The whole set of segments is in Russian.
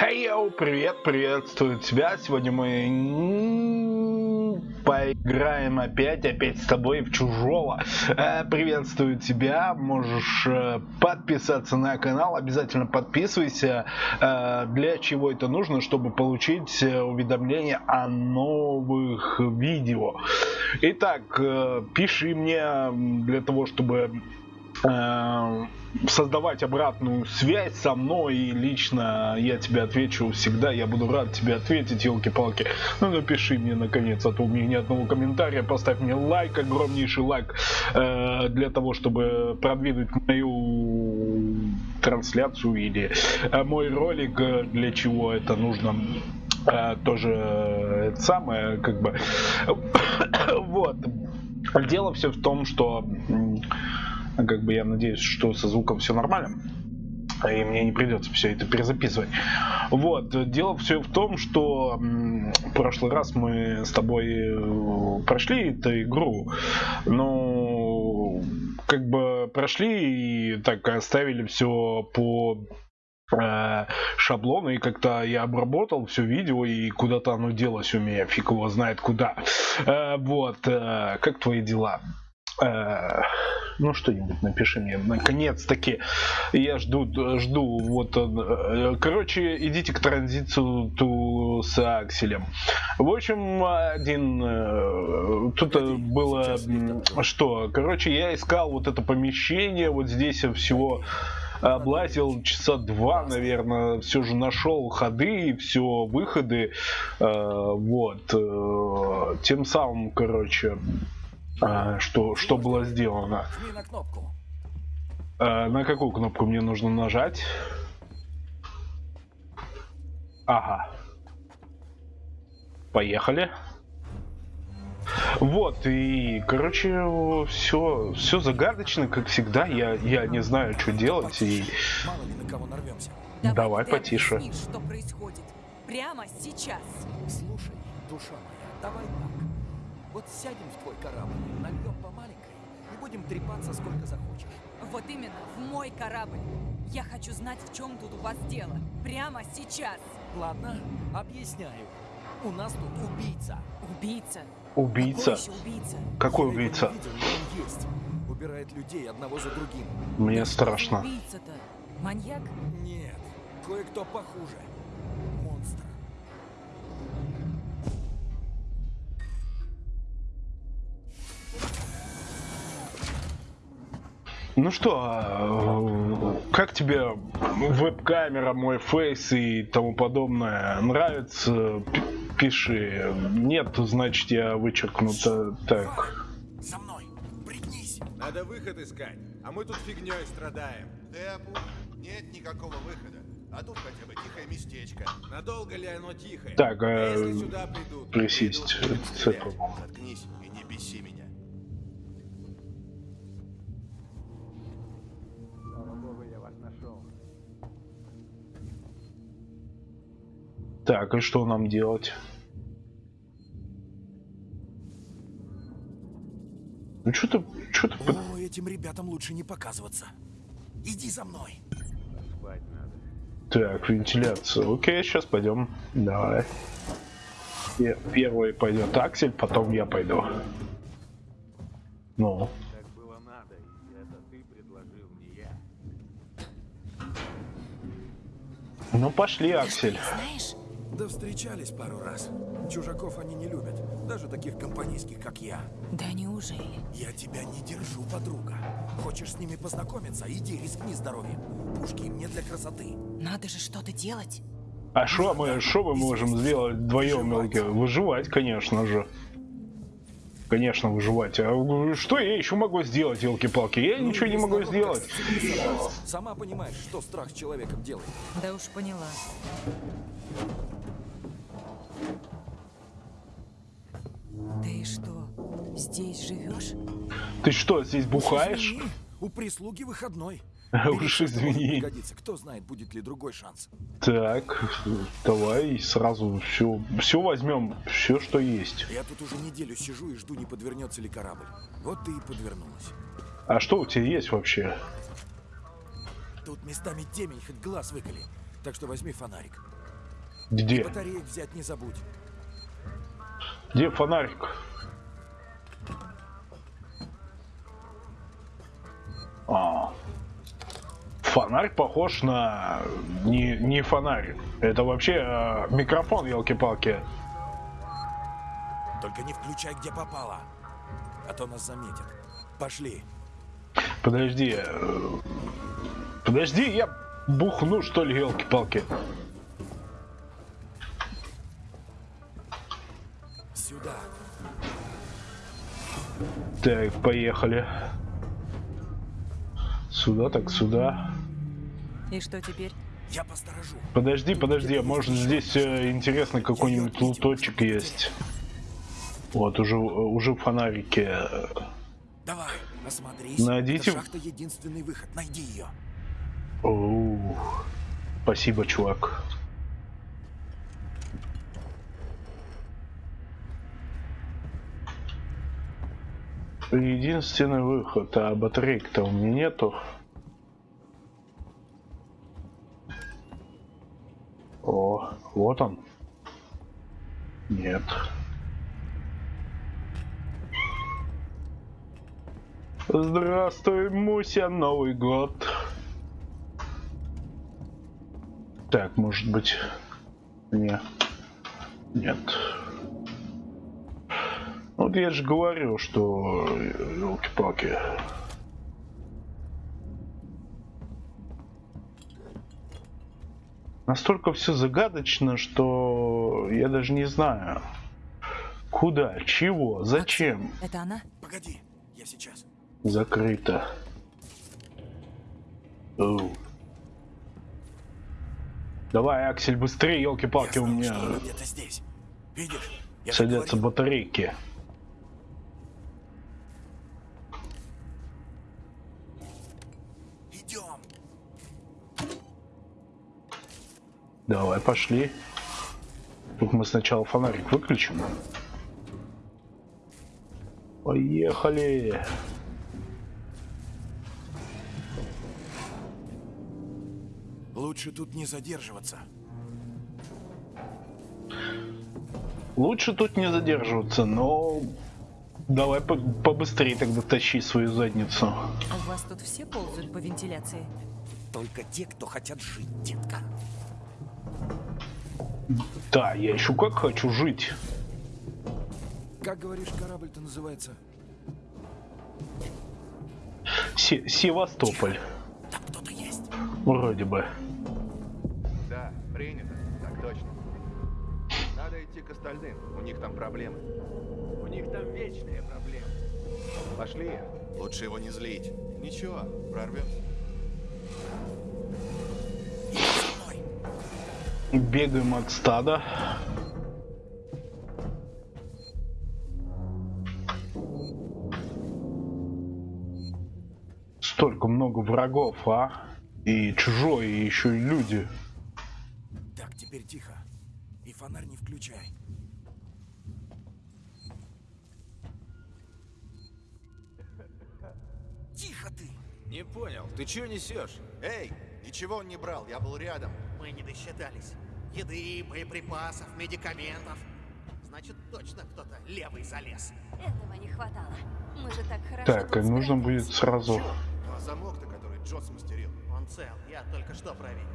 Хей, привет, приветствую тебя. Сегодня мы поиграем опять, опять с тобой в чужого. Приветствую тебя. Можешь подписаться на канал, обязательно подписывайся. Для чего это нужно? Чтобы получить уведомления о новых видео. Итак, пиши мне для того, чтобы создавать обратную связь со мной и лично я тебе отвечу всегда, я буду рад тебе ответить, елки-палки. Ну напиши мне наконец, а то у меня ни одного комментария, поставь мне лайк, огромнейший лайк э, для того, чтобы продвинуть мою трансляцию или э, мой ролик, э, для чего это нужно э, тоже это самое, как бы вот. Дело все в том, что как бы я надеюсь, что со звуком все нормально. И мне не придется все это перезаписывать. Вот, дело все в том, что в прошлый раз мы с тобой э, прошли эту игру, но как бы прошли и так оставили все по э, шаблону и как-то я обработал все видео и куда-то оно делось у меня, фиг его знает куда. Э, вот, как твои дела? Ну что-нибудь напиши мне, наконец-таки. Я жду, жду, вот он. Э, короче, идите к транзиту с Акселем. В общем, один, э, тут было, что, короче, я искал вот это помещение, вот здесь всего облазил часа два, наверное, все же нашел ходы, все выходы, э, вот, тем самым, короче, а, что, что было сделано. На, кнопку. А, на какую кнопку мне нужно нажать? Ага. Поехали. Вот, и, короче, все, все загадочно, как всегда. Я, я не знаю, что делать. И... Давай, Давай потише. Объяснишь, что происходит прямо сейчас. Слушай, душа моя, давай так. Вот сядем в твой корабль, нальем по маленькой и будем трепаться сколько захочешь. Вот именно, в мой корабль. Я хочу знать, в чем тут у вас дело. Прямо сейчас. Ладно, объясняю. У нас тут убийца. Убийца? Убийца? Какой убийца? Какой убийца? Видел, он есть. Убирает людей одного за другим. Мне да страшно. Убийца-то? Маньяк? Нет, кое-кто похуже. Ну что, э, как тебе веб-камера, мой фейс и тому подобное? Нравится? Пиши. Нет, значит я вычеркну так. За мной, пригнись. Надо выход искать, а мы тут фигней страдаем. Тэпу, нет никакого выхода. А тут хотя бы тихое местечко. Надолго ли оно тихое? Так, а, а если сюда придут, присесть. Заткнись и не беси меня. Так, и что нам делать? Ну что-то, что-то... О, этим ребятам лучше не показываться. Иди за мной. Так, вентиляция. Окей, сейчас пойдем. Давай. Первый пойдет Аксель, потом я пойду. Ну. Ну пошли, Аксель. Знаешь, да встречались пару раз. Чужаков они не любят, даже таких компанейских, как я. Да неужели? Я тебя не держу, подруга. Хочешь с ними познакомиться? Иди, рискни здоровьем. Пушки им не для красоты. Надо же что-то делать. А что мы, что мы можем сделать вдвоем, мелкие? Выживать, конечно же. Конечно, выживать. А что я еще могу сделать, елки-палки? Я ну, ничего не могу сделать. Сама понимаешь, что страх с человеком делает. Да уж поняла. Ты что, здесь живешь? Ты что, здесь бухаешь? Извини, у прислуги выходной. Уж извини. Кто знает, будет ли другой шанс. Так, давай сразу все, все возьмем, все, что есть. Я тут уже неделю сижу и жду, не подвернется ли корабль. Вот ты и подвернулась. А что у тебя есть вообще? Тут местами темень, хоть глаз выколи. Так что возьми фонарик. Где? Батареек взять не забудь. Где фонарик? А. Фонарь похож на... Не, не фонарь. Это вообще э, микрофон, елки-палки. Только не включай, где попало. А то нас заметят. Пошли. Подожди. э, Подожди, я бухну, что ли, елки-палки. Так, поехали. Сюда, так сюда. И что теперь? Я посторожу. Подожди, подожди, а может здесь э, интересный какой-нибудь луточек есть? Вот, уже, уже фонарики. Давай, осмотрись. Найдите- Это шахта единственный выход. Найди ее. Оу. Спасибо, чувак. Единственный выход, а батарейк-то у меня нету. О, вот он. Нет. Здравствуй, Муся, Новый год. Так, может быть... Не. Нет. Вот я же говорил, что... Елки-палки. Настолько все загадочно, что я даже не знаю. Куда, чего, зачем Это она? Погоди, я сейчас. закрыто. Оу. Давай, Аксель, быстрее, елки-палки, у меня садятся батарейки. Давай, пошли. Только мы сначала фонарик выключим. Поехали. Лучше тут не задерживаться. Лучше тут не задерживаться, но давай по- побыстрее тогда тащи свою задницу. У вас тут все ползают по вентиляции? Только те, кто хотят жить, детка. Да, я еще как хочу жить. Как говоришь, корабль-то называется? Се- Севастополь, Там кто-то есть. вроде бы. Да, принято. Так точно. Надо идти к остальным. У них там проблемы. У них там вечные проблемы. Пошли. Лучше его не злить. Ничего, прорвемся. Бегаем от стада. Столько много врагов, а? И чужой, и еще и люди. Так, теперь тихо. И фонарь не включай. Тихо ты! Не понял, ты чего несешь? Эй, ничего он не брал, я был рядом. Мы не досчитались. Еды, боеприпасов, медикаментов. Значит, точно кто-то левый залез. Этого не хватало. Мы же так хорошо Так, и нужно будет сразу... А замок-то, который Джот смастерил. Он цел, я только что проверил.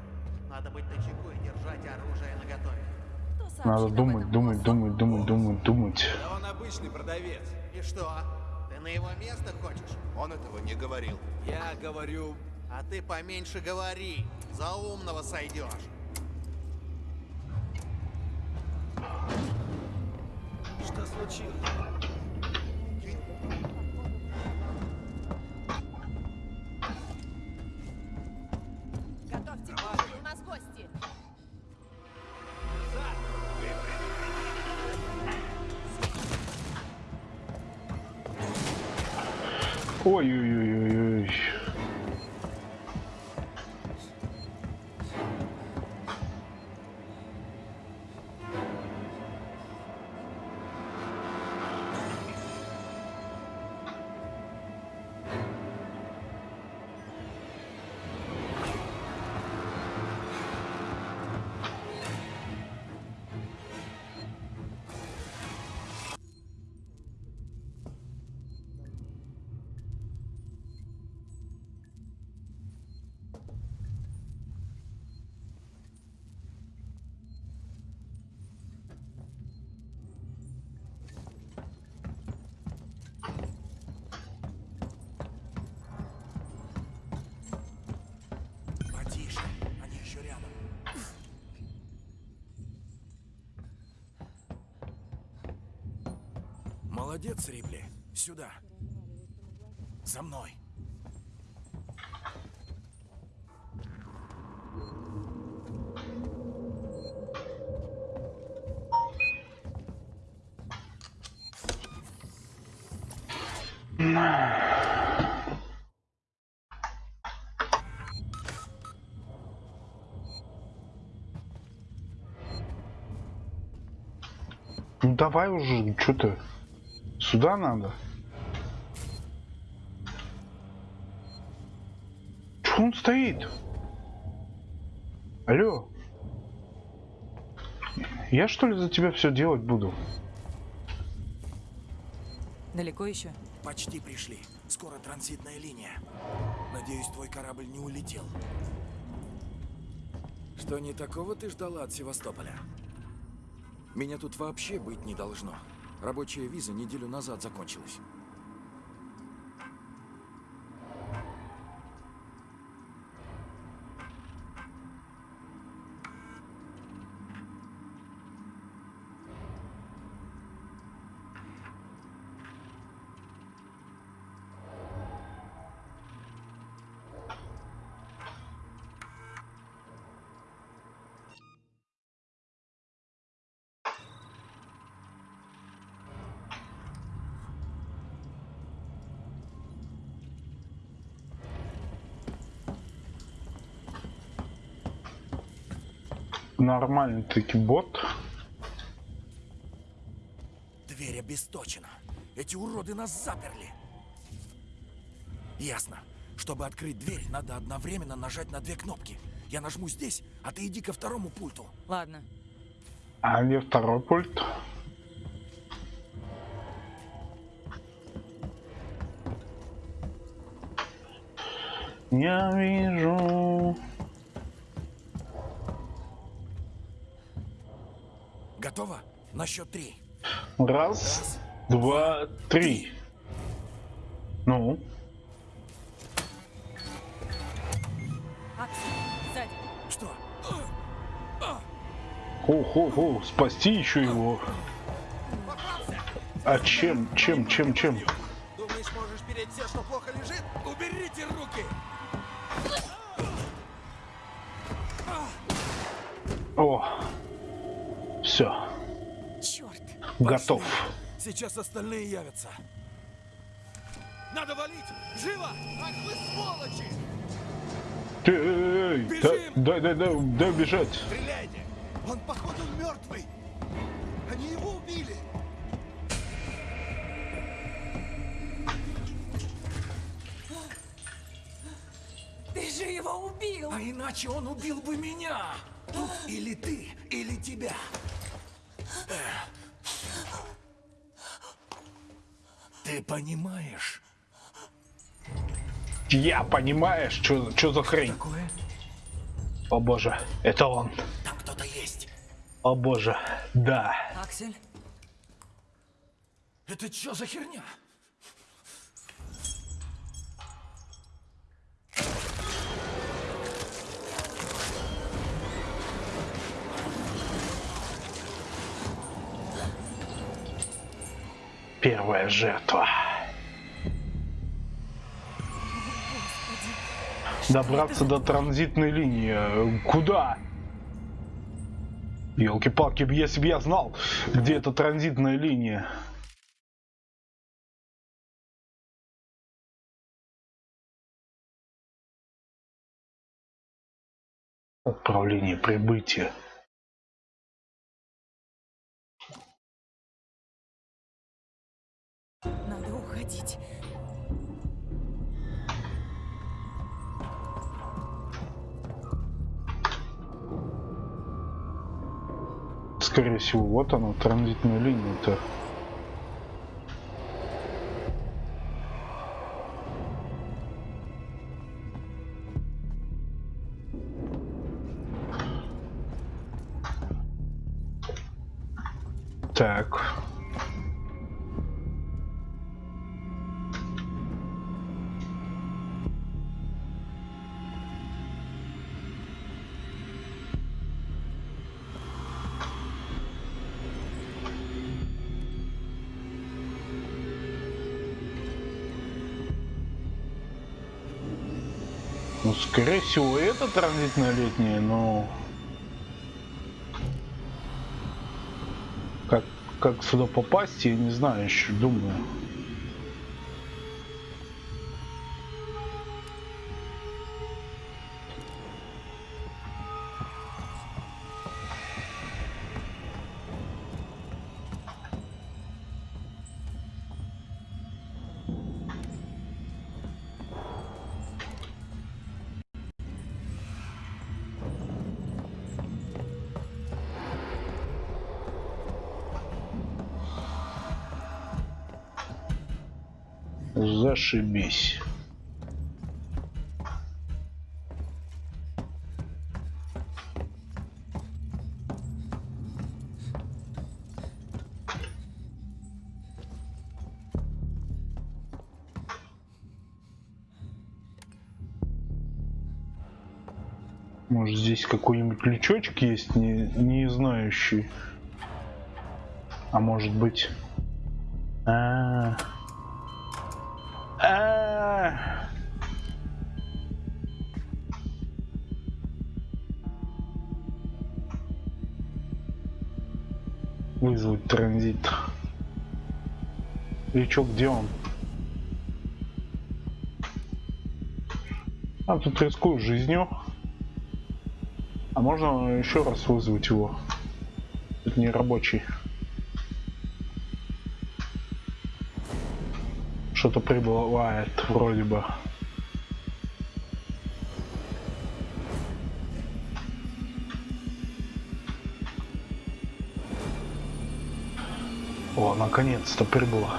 Надо быть начеку и держать оружие наготове. Надо думать, думать, думать, думать, думать, думать. Да он обычный продавец. И что? Ты на его место хочешь? Он этого не говорил. Я говорю... А ты поменьше говори. За умного сойдешь. Что случилось? Готовьте у нас гости. Ой-ой-ой-ой-ой. Молодец, Рипли. Сюда. За мной. Ну давай уже, что ты? Сюда надо. Чё он стоит? Алло. Я что ли за тебя все делать буду? Далеко еще? Почти пришли. Скоро транзитная линия. Надеюсь, твой корабль не улетел. Что не такого ты ждала от Севастополя? Меня тут вообще быть не должно. Рабочая виза неделю назад закончилась. Нормальный таки бот. Дверь обесточена. Эти уроды нас заперли. Ясно. Чтобы открыть дверь, надо одновременно нажать на две кнопки. Я нажму здесь, а ты иди ко второму пульту. Ладно. А где второй пульт? Я вижу. Готово? На счет три. Раз, два, три. Ну, Аксель, сзади. Что? хо-хо-хо, спасти еще его. А чем, чем, чем, чем? Думаешь, можешь переть все, что плохо лежит? Уберите руки! О, все. Готов. Сейчас остальные явятся. Надо валить! Живо! Ах вы сволочи! Ты, эй, эй, Бежим! дай, дай, дай, дай бежать. Стреляйте! Он, походу, мертвый! Они его убили! Ты же его убил! А иначе он убил бы меня! Тут или ты, или тебя. Ты понимаешь? Я понимаешь, что, что за хрень? Такое? О боже, это он. Там кто-то есть. О боже, да. Аксель, Это что за херня? Первая жертва. Добраться до транзитной линии. Куда? Елки-палки, если бы я знал, где эта транзитная линия. Отправление прибытия. Уходить. Скорее всего, вот она, транзитная линия-то. Так. Скорее всего, это транзитная летняя, но... Как, как сюда попасть, я не знаю еще, думаю. Зашибись. Может здесь какой-нибудь лючочек есть, не, не знающий. А может быть... -а -а. А. Вызвать транзит. И чё, где он? А тут рискую жизнью. А можно еще раз вызвать его? Это не рабочий. что-то прибывает вроде бы. Наконец-то прибыло.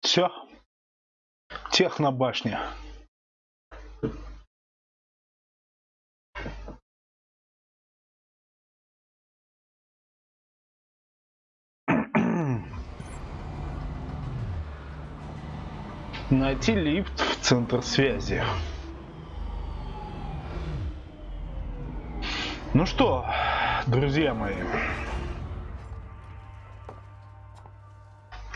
Все. Технобашня. Найти лифт в центр связи. Ну что, друзья мои,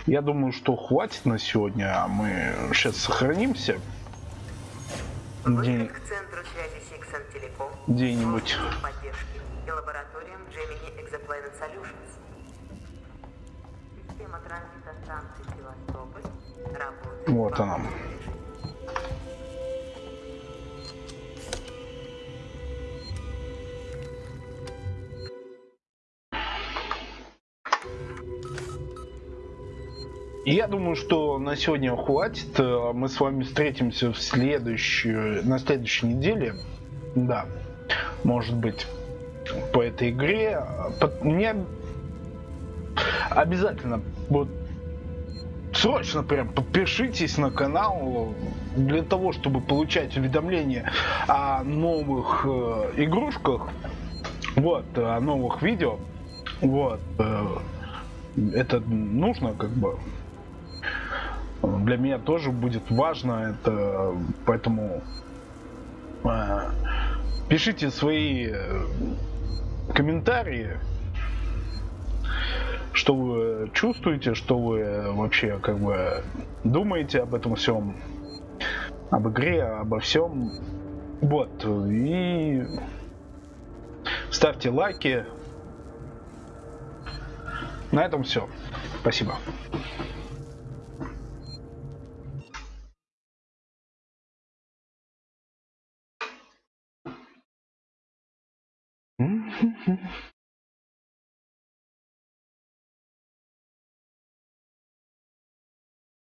Я думаю, что хватит на сегодня. Мы сейчас сохранимся. Где... Где-нибудь. Вот она. Я думаю, что на сегодня хватит. Э, мы с вами встретимся в следующую, на следующей неделе. Да, может быть, по этой игре. Мне обязательно вот срочно прям подпишитесь на канал для того, чтобы получать уведомления о новых э, игрушках, вот, о новых видео. Вот, э, это нужно как бы. Для меня тоже будет важно это, поэтому э, пишите свои э, комментарии, что вы чувствуете, что вы вообще как бы думаете об этом всем, об игре, обо всем. Вот, и ставьте лайки. На этом все. Спасибо.